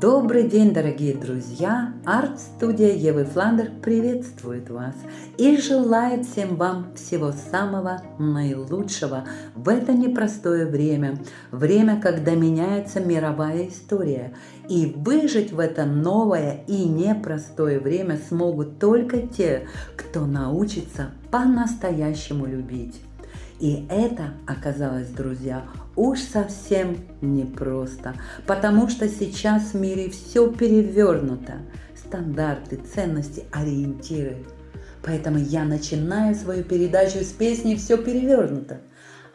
Добрый день, дорогие друзья! Арт-студия Евы Фландер приветствует вас и желает всем вам всего самого наилучшего в это непростое время, время, когда меняется мировая история, и выжить в это новое и непростое время смогут только те, кто научится по-настоящему любить. И это оказалось, друзья, уж совсем непросто, потому что сейчас в мире все перевернуто. Стандарты, ценности, ориентиры. Поэтому я начинаю свою передачу с песни «Все перевернуто»,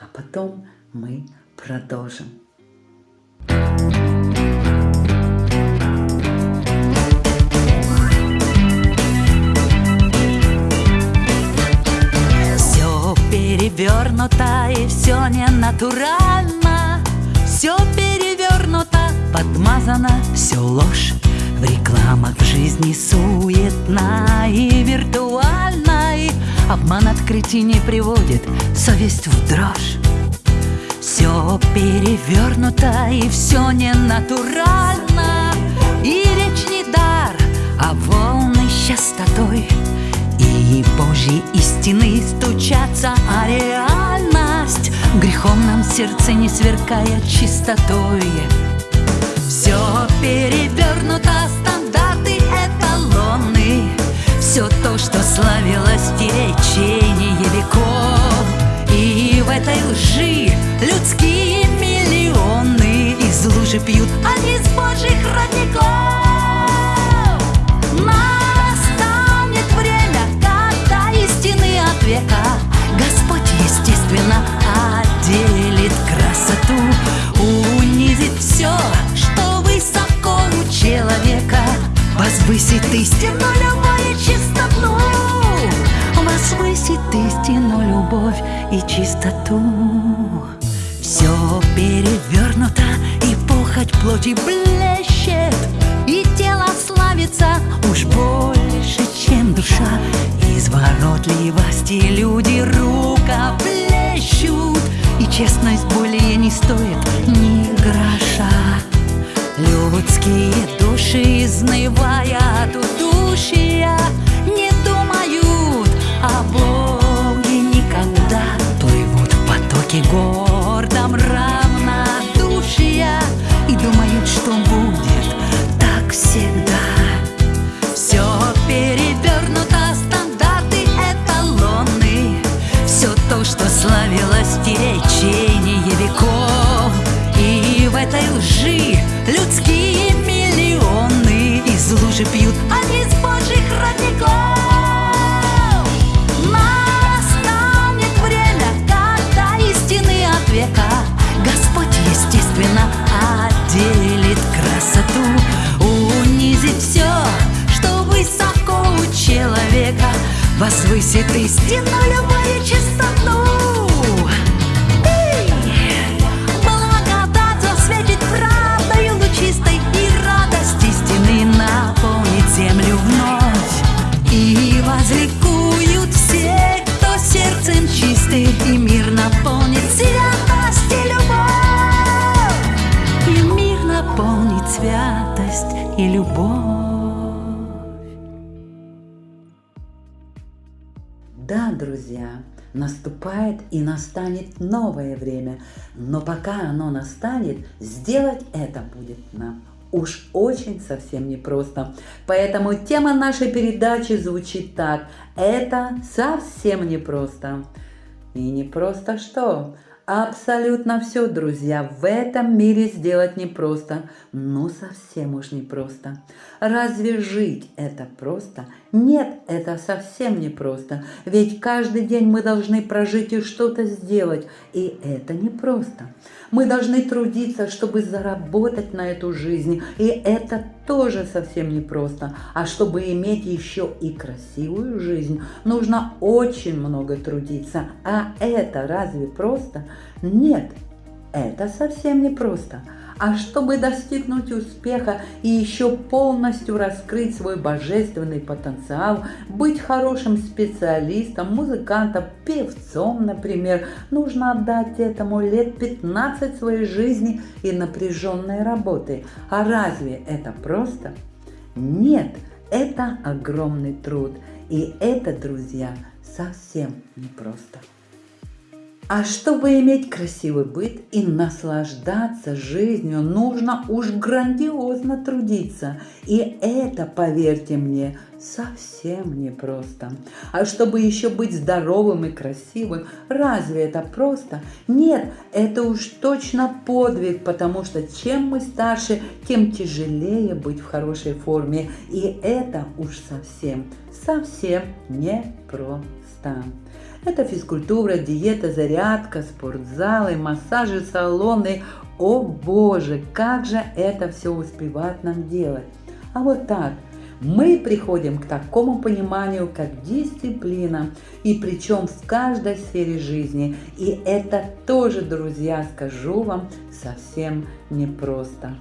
а потом мы продолжим. Перевернуто и все не натурально Все перевернуто, подмазано, все ложь. В рекламах в жизни суетна и виртуальна И обман открытий не приводит. Совесть в дрожь. Все перевернуто и все не натурально И речь не дар, а волны частотой и Божьи истины стучатся, а реальность. Грехом нам сердце не сверкая чистотой. Все перевернуто, стандарты эталоны. Все то, что славилось в течение веков. И в этой лжи людские миллионы Из лужи пьют, а не из Божьих родников все, что высоко у человека. Возвысит истину, любовь и чистоту. Возвысит истину, любовь и чистоту. Все перевернуто, и похоть плоти блещет И тело славится уж больше, чем душа. Изворотливости люди рукоплещут И честность более не стоит ни гроша. Людские души, изнывая от удушья Не думают о Боге никогда. Плывут в потоке гордом равнодушия И думают, что будет так всегда И в этой лжи. Людские миллионы из лужи пьют, а из божьих родников. Настанет время, когда истины от века. Господь, естественно, отделит красоту Унизит все, что высоко у человека. Возвысит истину любую чистоту возликуют все, кто сердцем чистый И мир наполнит святость и любовь. И мир наполнит святость и любовь. Да, друзья, наступает и настанет новое время, но пока оно настанет, сделать это будет нам уж очень совсем непросто. Поэтому тема нашей передачи звучит так. Это совсем непросто. И не просто что? Абсолютно все, друзья, в этом мире сделать непросто, ну совсем уж непросто. Разве жить это просто? Нет, это совсем непросто, ведь каждый день мы должны прожить и что-то сделать, и это непросто. Мы должны трудиться, чтобы заработать на эту жизнь, и это тоже совсем непросто. А чтобы иметь еще и красивую жизнь, нужно очень много трудиться. А это разве просто? Нет, это совсем непросто. А чтобы достигнуть успеха и еще полностью раскрыть свой божественный потенциал, быть хорошим специалистом, музыкантом, певцом, например, нужно отдать этому лет 15 своей жизни и напряженной работы. А разве это просто? Нет, это огромный труд. И это, друзья, совсем непросто. А чтобы иметь красивый быт и наслаждаться жизнью, нужно уж грандиозно трудиться. И это, поверьте мне, совсем непросто. А чтобы еще быть здоровым и красивым, разве это просто? Нет, это уж точно подвиг, потому что чем мы старше, тем тяжелее быть в хорошей форме. И это уж совсем, совсем непросто. Это физкультура, диета, зарядка, спортзалы, массажи, салоны. О боже, как же это все успевать нам делать? А вот так, мы приходим к такому пониманию, как дисциплина, и причем в каждой сфере жизни. И это тоже, друзья, скажу вам, совсем непросто.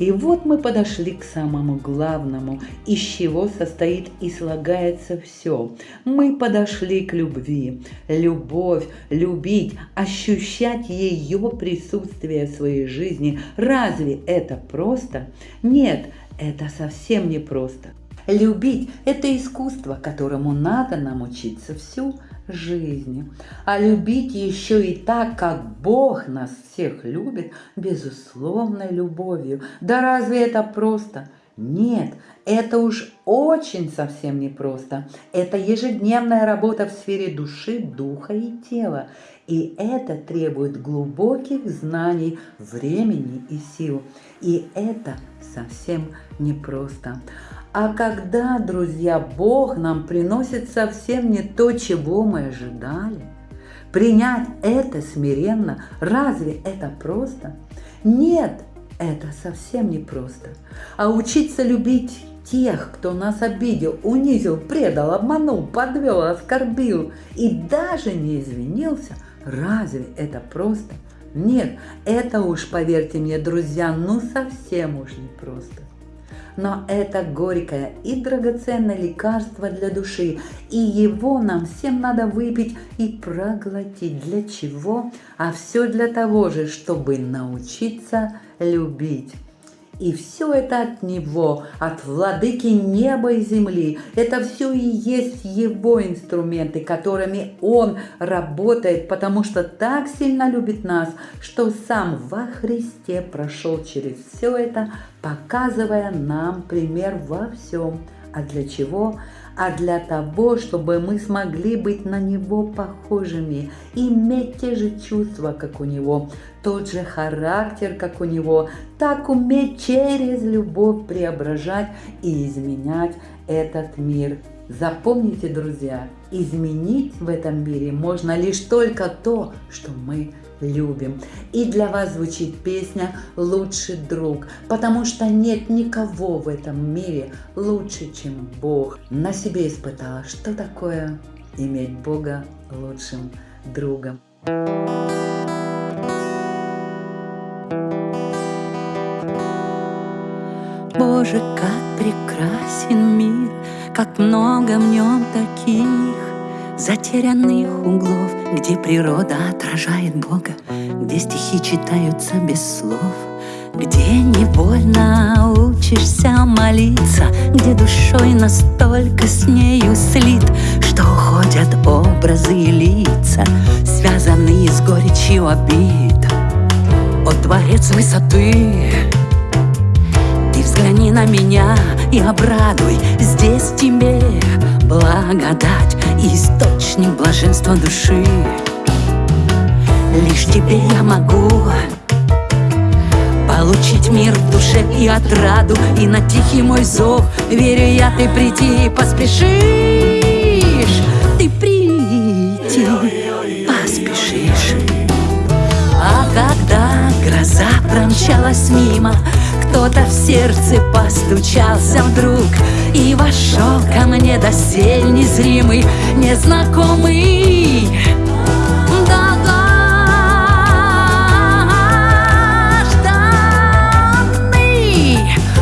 И вот мы подошли к самому главному, из чего состоит и слагается все. Мы подошли к любви. Любовь, любить, ощущать ее присутствие в своей жизни. Разве это просто? Нет, это совсем не просто. Любить – это искусство, которому надо нам учиться всю жизни. А любить еще и так, как Бог нас всех любит, безусловной любовью. Да разве это просто? Нет, это уж очень совсем непросто. Это ежедневная работа в сфере души, духа и тела. И это требует глубоких знаний, времени и сил. И это совсем непросто. А когда, друзья, Бог нам приносит совсем не то, чего мы ожидали, принять это смиренно, разве это просто? Нет, это совсем не просто. А учиться любить тех, кто нас обидел, унизил, предал, обманул, подвел, оскорбил и даже не извинился, разве это просто? Нет, это уж, поверьте мне, друзья, ну совсем уж не просто но это горькое и драгоценное лекарство для души, и его нам всем надо выпить и проглотить. Для чего? А все для того же, чтобы научиться любить. И все это от Него, от Владыки неба и земли. Это все и есть Его инструменты, которыми Он работает, потому что так сильно любит нас, что Сам во Христе прошел через все это, показывая нам пример во всем. А для чего? А для того, чтобы мы смогли быть на Него похожими, иметь те же чувства, как у Него, тот же характер, как у Него, так уметь через любовь преображать и изменять этот мир. Запомните, друзья, изменить в этом мире можно лишь только то, что мы любим. И для вас звучит песня «Лучший друг», потому что нет никого в этом мире лучше, чем Бог. На себе испытала, что такое иметь Бога лучшим другом. Боже, как прекрасен мир, как много в нем таких затерянных углов, где природа отражает Бога, где стихи читаются без слов, где невольно учишься молиться, где душой настолько с нею слит, что уходят образы и лица, связанные с горечью обид. О, Творец высоты, ты взгляни на меня и обрадуй, здесь тебе благодать источник блаженства души. Лишь тебе я могу Получить мир в душе и отраду И на тихий мой зов, верю я, ты прийти поспешишь. Ты прийти поспешишь. А когда гроза промчалась мимо кто-то в сердце постучался вдруг и вошел ко мне досель незримый, незнакомый. Долгожданный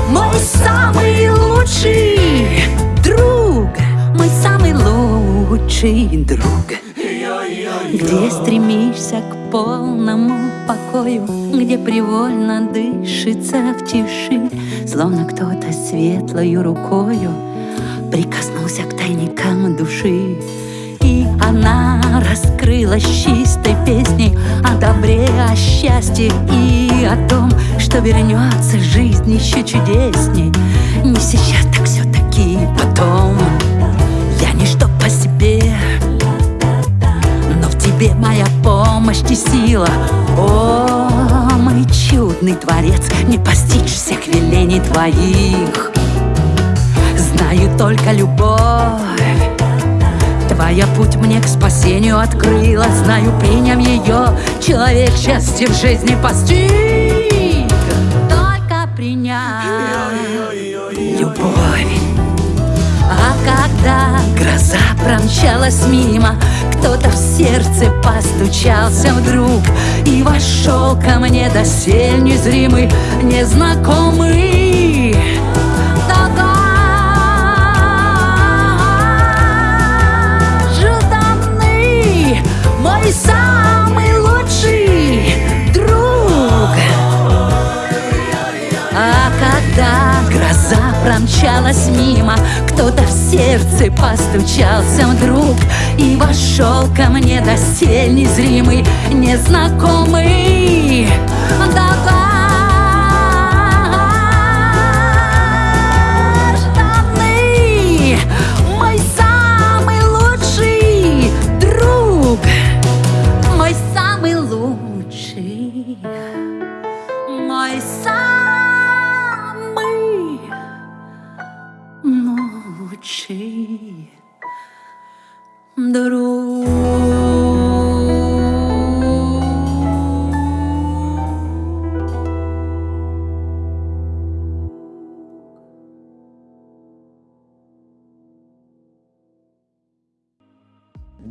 Мой самый лучший друг Мой самый лучший друг. Да-да полному покою, Где привольно дышится в тиши, Словно кто-то светлою рукою Прикоснулся к тайникам души. И она раскрылась чистой песней О добре, о счастье и о том, Что вернется жизнь еще чудесней Не сейчас, так все-таки потом тебе моя помощь и сила. О, мой чудный творец Не постичь всех велений твоих. Знаю только любовь. Твоя путь мне к спасению открыла. Знаю, приням ее, человек счастье в жизни постиг. Только принял любовь. А когда гроза промчалась мимо Кто-то в сердце постучался вдруг И вошел ко мне досель незримый, незнакомый. Мой самый гроза промчалась мимо. Кто-то в сердце постучался вдруг И вошел ко мне досель незримый, незнакомый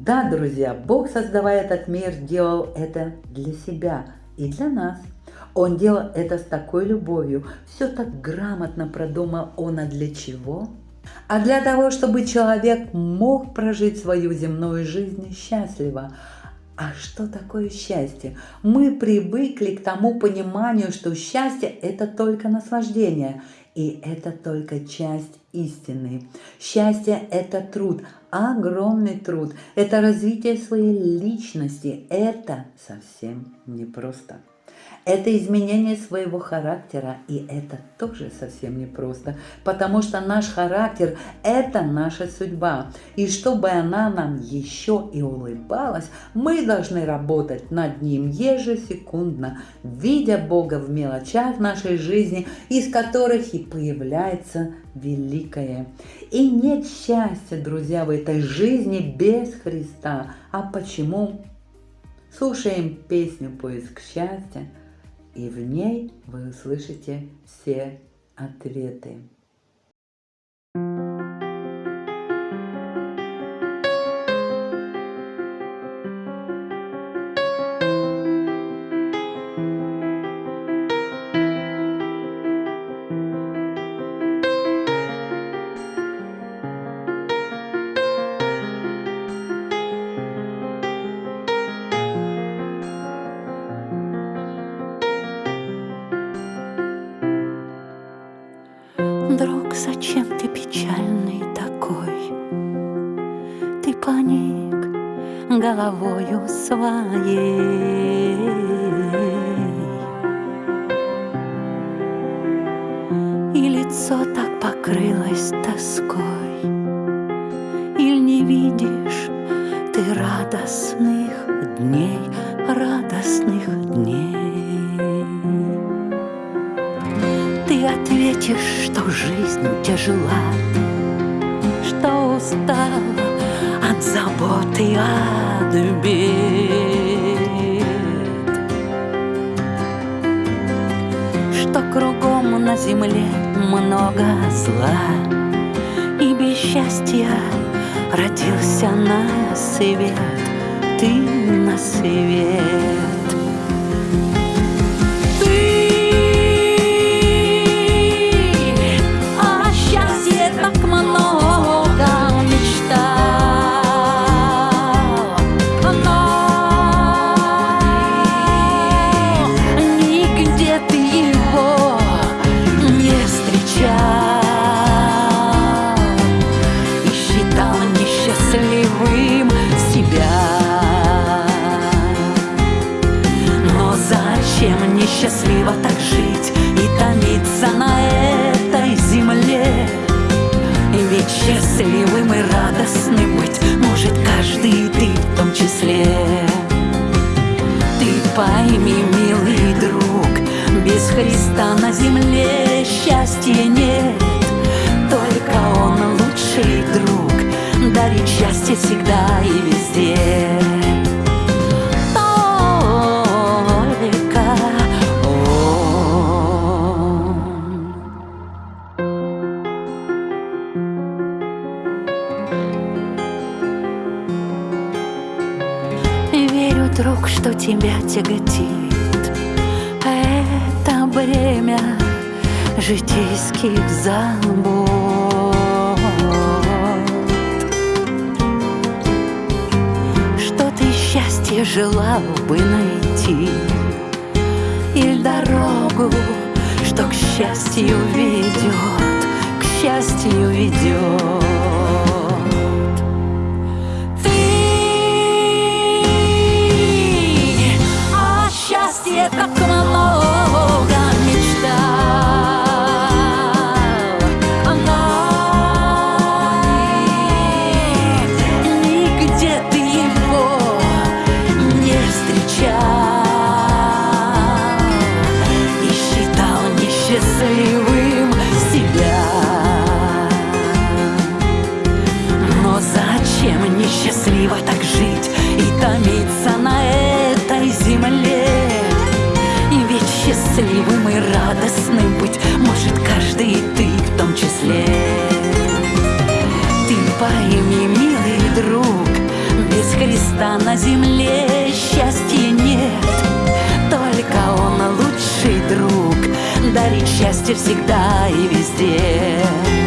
Да, друзья, Бог, создавая этот мир, делал это для себя и для нас. Он делал это с такой любовью, все так грамотно продумал он, а для чего? А для того, чтобы человек мог прожить свою земную жизнь счастливо. А что такое счастье? Мы привыкли к тому пониманию, что счастье – это только наслаждение, и это только часть истины. Счастье – это труд, огромный труд, это развитие своей личности, это совсем непросто. Это изменение своего характера, и это тоже совсем непросто, потому что наш характер – это наша судьба. И чтобы она нам еще и улыбалась, мы должны работать над ним ежесекундно, видя Бога в мелочах нашей жизни, из которых и появляется великое. И нет счастья, друзья, в этой жизни без Христа. А почему? Слушаем песню «Поиск счастья», и в ней вы услышите все ответы. Друг, зачем ты печальный такой? Ты паник головою своей. И лицо так покрылось тоской. Или не видишь ты радостных тяжела, Что устала от забот и от бед, Что кругом на земле много зла, И без счастья родился на свет, Ты на свет. Тебя тяготит. Это бремя житейских забот. Что ты счастье желал бы найти? Или дорогу, что к счастью ведет К счастью ведет y estás como Христа на земле счастья нет. Только Он лучший друг Дарит счастье всегда и везде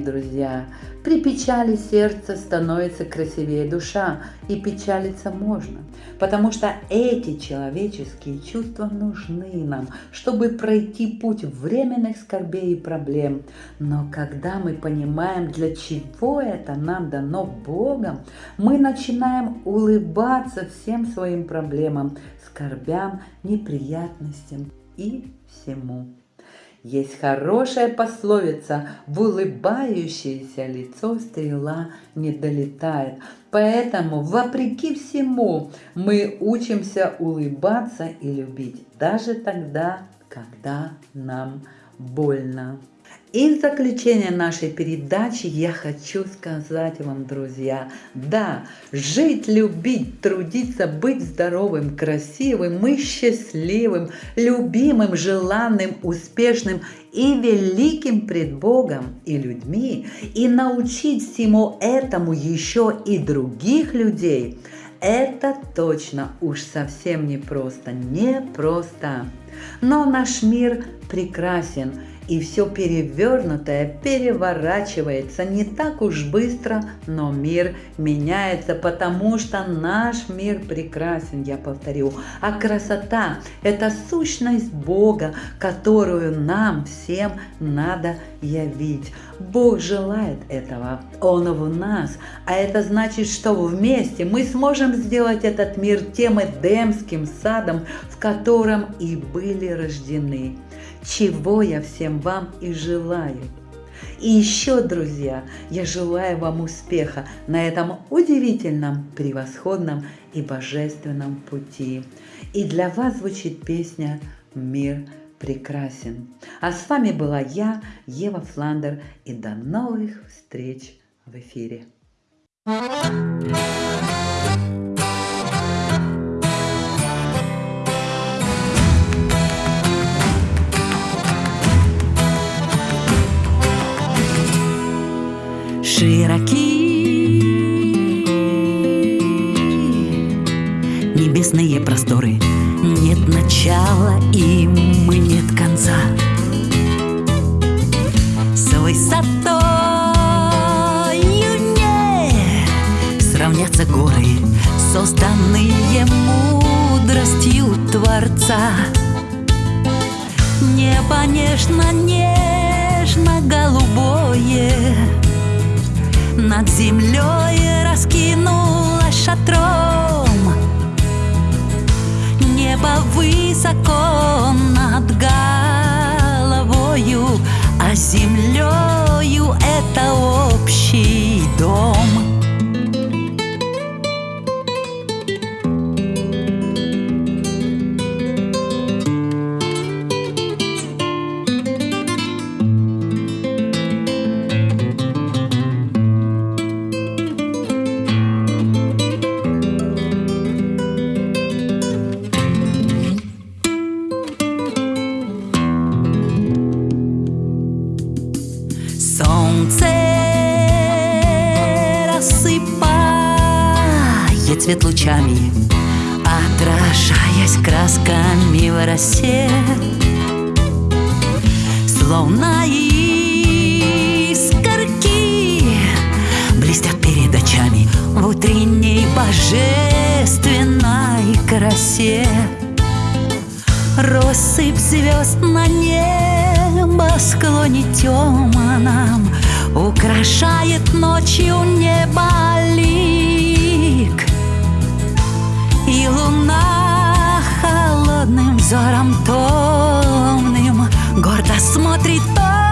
друзья, при печали сердца становится красивее душа, и печалиться можно, потому что эти человеческие чувства нужны нам, чтобы пройти путь временных скорбей и проблем. Но когда мы понимаем, для чего это нам дано Богом, мы начинаем улыбаться всем своим проблемам, скорбям, неприятностям и всему. Есть хорошая пословица «В улыбающееся лицо стрела не долетает». Поэтому, вопреки всему, мы учимся улыбаться и любить, даже тогда, когда нам больно. И в заключение нашей передачи я хочу сказать вам, друзья, да, жить, любить, трудиться, быть здоровым, красивым и счастливым, любимым, желанным, успешным и великим пред Богом и людьми, и научить всему этому еще и других людей, это точно уж совсем не просто, не просто. Но наш мир прекрасен – и все перевернутое переворачивается не так уж быстро, но мир меняется, потому что наш мир прекрасен, я повторю. А красота – это сущность Бога, которую нам всем надо явить. Бог желает этого, Он в нас, а это значит, что вместе мы сможем сделать этот мир тем Эдемским садом, в котором и были рождены чего я всем вам и желаю. И еще, друзья, я желаю вам успеха на этом удивительном, превосходном и божественном пути. И для вас звучит песня «Мир прекрасен». А с вами была я, Ева Фландер, и до новых встреч в эфире. Thank you. Широки. Небесные просторы Нет начала им и нет конца. С высотою не Сравнятся горы Созданные мудростью Творца. Небо нежно, нежно голубое над землей раскинулась шатром Небо высоко над головою, а землею это общий дом. Россыпь звезд на небосклоне темном Украшает ночью небо лик И луна холодным взором томным Гордо смотрит то,